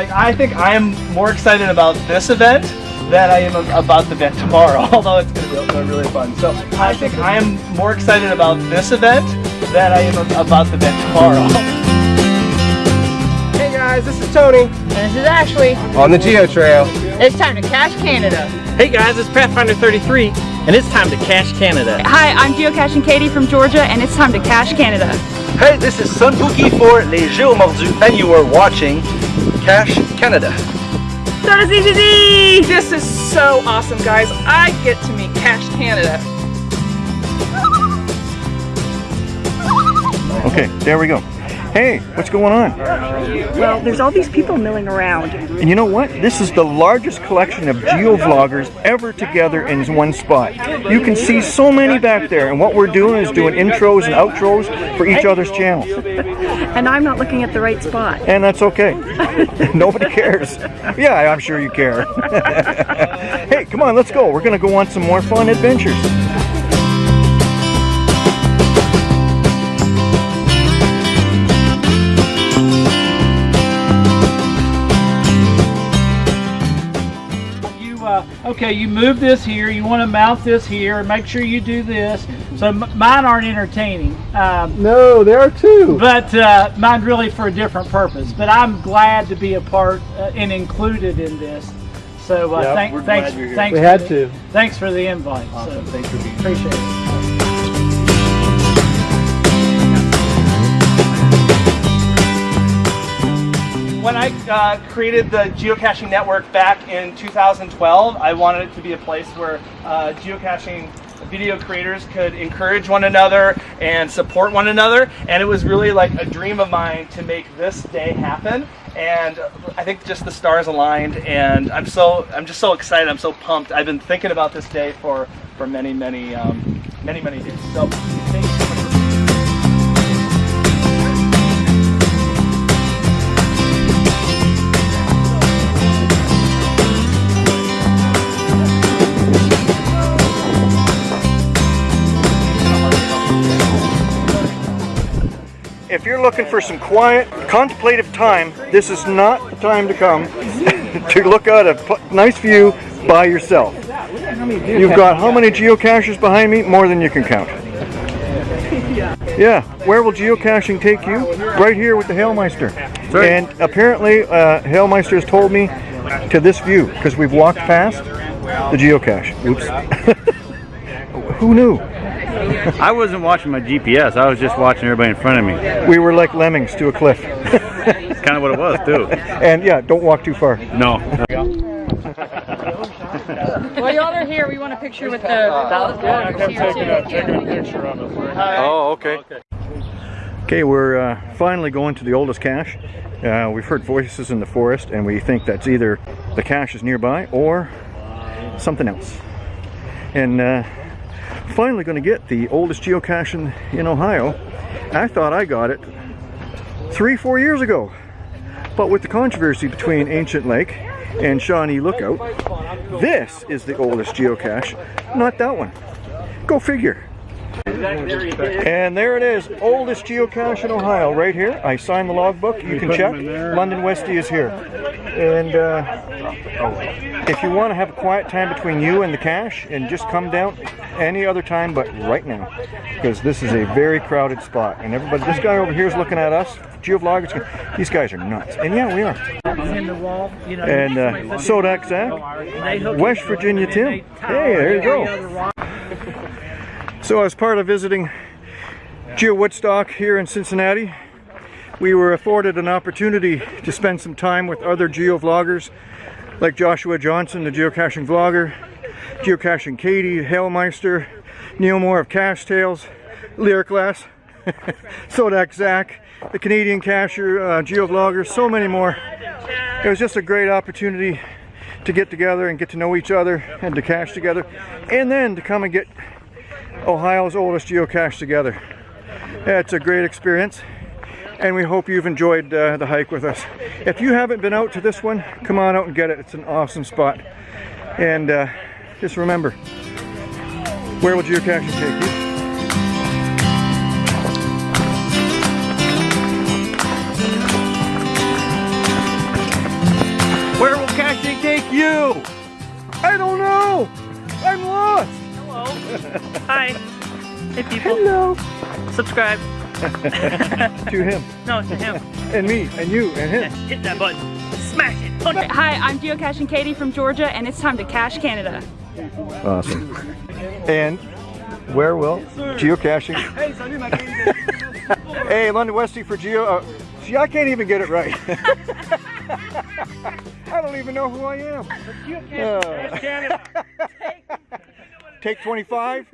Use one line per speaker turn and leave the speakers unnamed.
like I think I am more excited about this event than I am about the event tomorrow, although it's going to be really fun. So I think I am more excited about this event than I am about the event tomorrow.
Hey guys, this is Tony.
And this is Ashley.
On the Geo Trail.
It's time to cache Canada.
Hey guys, it's Pathfinder 33, and it's time to cache Canada.
Hi, I'm Geocaching Katie from Georgia, and it's time to cache Canada.
Hey, this is Sunpookie for Les Géomordus, and you are watching Cache Canada.
So does EGZ!
This is so awesome, guys. I get to meet Cache Canada.
Okay, there we go. Hey, what's going on?
Well, there's all these people milling around.
And you know what? This is the largest collection of geo-vloggers ever together in one spot. You can see so many back there, and what we're doing is doing intros and outros for each other's channels.
And I'm not looking at the right spot.
And that's okay. Nobody cares. Yeah, I'm sure you care. hey, come on, let's go. We're going to go on some more fun adventures.
Okay? You move this here. You want to mount this here. Make sure you do this. So m- mine aren't entertaining. Um,
No, there are two.
but uh, mine really for a different purpose. But I'm glad to be a part uh, and included in this. So uh,
Yep,
thank, thanks,
glad you're
thanks.
We
for
had
the-
to.
Thanks for the invite.
Awesome.
So,
Thanks for being here.
appreciate it.
When I uh, created the geocaching network back in 2012, I wanted it to be a place where uh, geocaching video creators could encourage one another and support one another. And it was really like a dream of mine to make this day happen. And I think just the stars aligned, and I'm so I'm just so excited. I'm so pumped. I've been thinking about this day for for many many um, many many days. So
If you're looking for some quiet, contemplative time, this is not the time to come to look at a nice view by yourself. You've got how many geocaches behind me? More than you can count. Yeah, where will geocaching take you? Right here with the Hailmeister. And apparently, uh, Hailmeister has told me to this view because we've walked past the geocache. Oops. Who knew?
I wasn't watching my GPS. I was just watching everybody in front of me.
We were like lemmings to a cliff.
It's kind of what it was too.
and yeah, don't walk too far.
No.
While y'all are here, we want a picture with the vloggers here too.
Oh, okay. Okay, we're uh, finally going to the oldest cache. Uh, we've heard voices in the forest, and we think that's either the cache is nearby or something else. And uh, finally going to get the oldest geocache in, in Ohio. I thought I got it three, four years ago. But with the controversy between Ancient Lake and Shawnee Lookout, this is the oldest geocache, not that one. Go figure. And there it is, oldest geocache in Ohio, right here. I signed the logbook. You can check. London Westie is here. And uh, if you want to have a quiet time between you and the cache, and just come down any other time but right now, because this is a very crowded spot. And everybody, this guy over here is looking at us. Geovloggers, these guys are nuts. And yeah, we are. And uh, Sodak Zach, West Virginia Tim. Hey, there you go. So as part of visiting Geo Woodstock here in Cincinnati, we were afforded an opportunity to spend some time with other geo-vloggers like Joshua Johnson, the geocaching vlogger, geocaching Katie, Hailmeister, Neil Moore of Cache Tales, Lyric Lass, Sodak Zach, the Canadian cacher, uh, geovlogger, so many more. It was just a great opportunity to get together and get to know each other and to cache together and then to come and get Ohio's oldest geocache together. It's a great experience and we hope you've enjoyed uh, the hike with us. If you haven't been out to this one, come on out and get it. It's an awesome spot. And uh, just remember, where will geocaching take you? Where will caching take
you? Hi. Hey people.
Hello.
Subscribe.
to him
No, to him.
and me and you and him.
Hit that button. Smash it. Okay.
Hi, I'm Geocaching Katie from Georgia, and it's time to cache Canada.
Awesome. And where will geocaching? hey, London Westy for geo. Uh, see, I can't even get it right. I don't even know who I am. Uh, take 25.